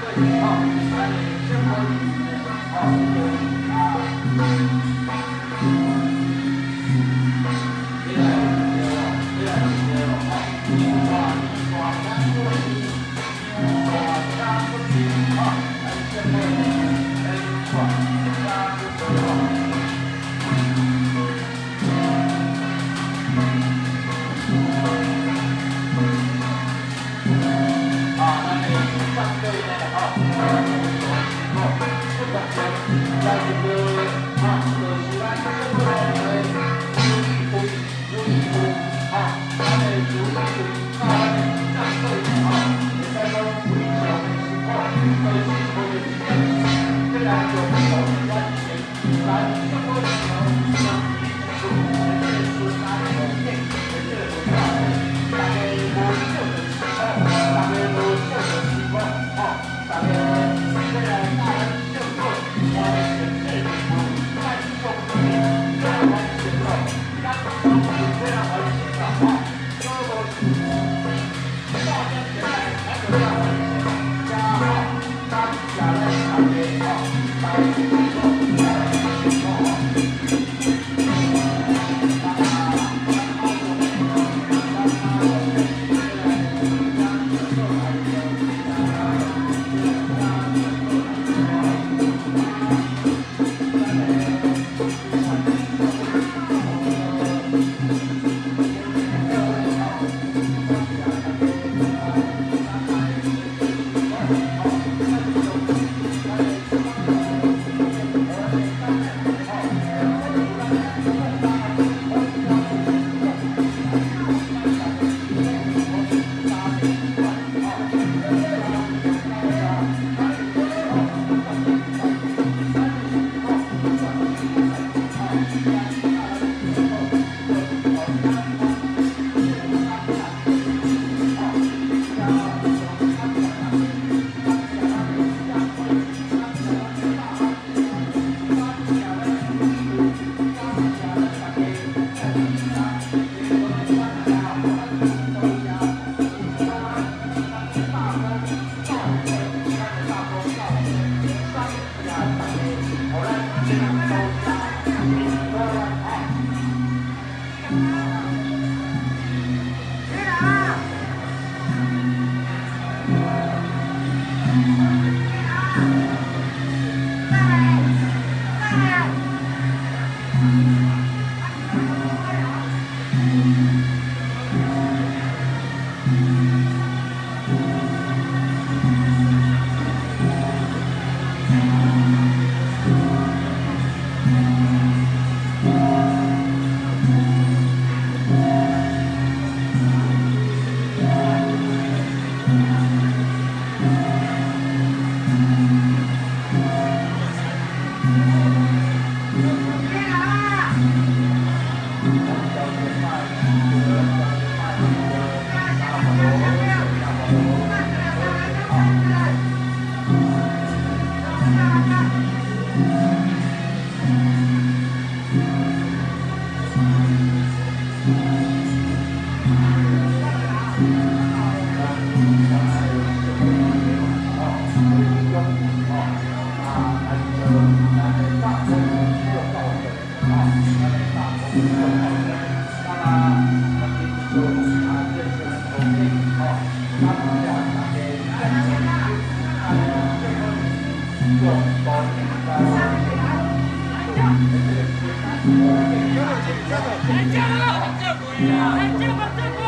对，好，三零一消，一。加到几？加到。再加啊！再快啊！再加吧！再快。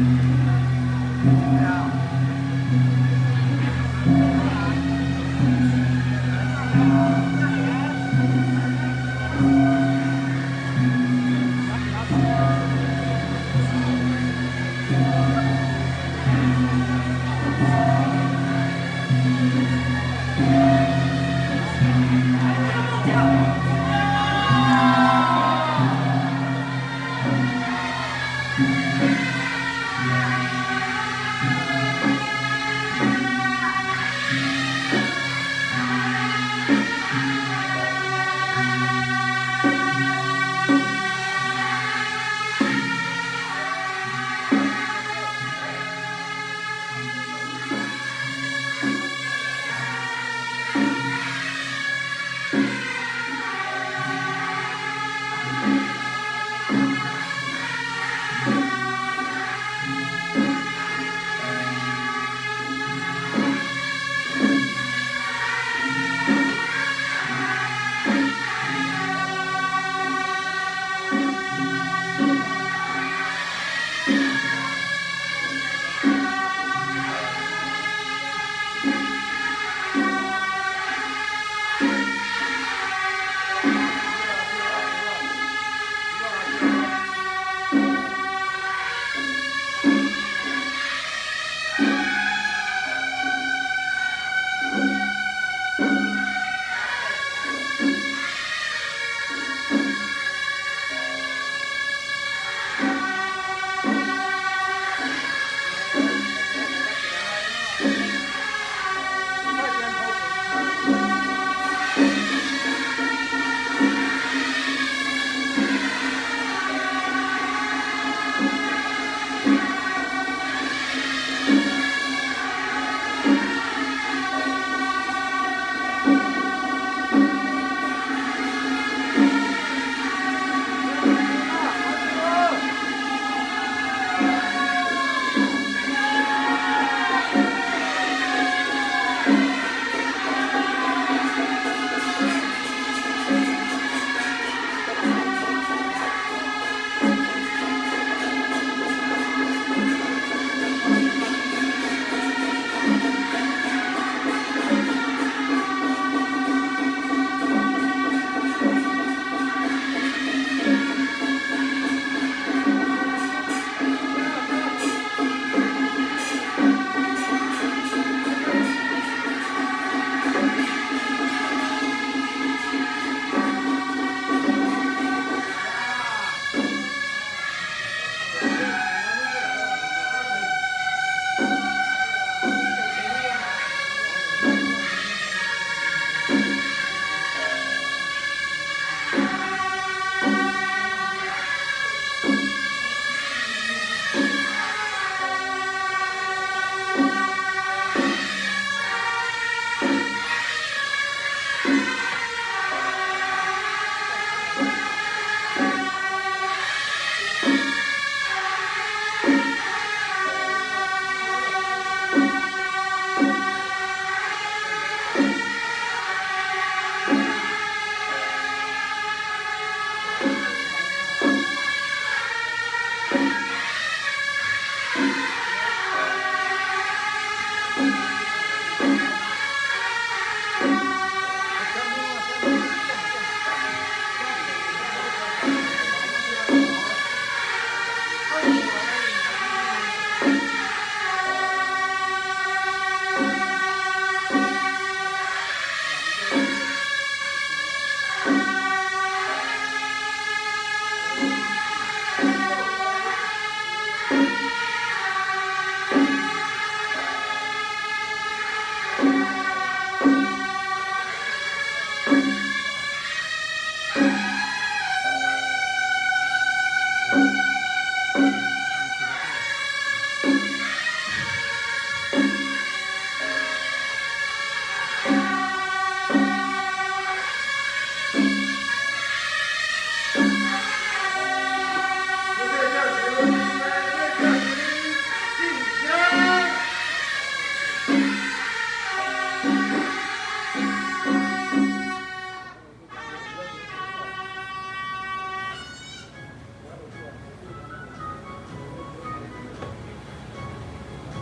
Mm-hmm.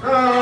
Oh.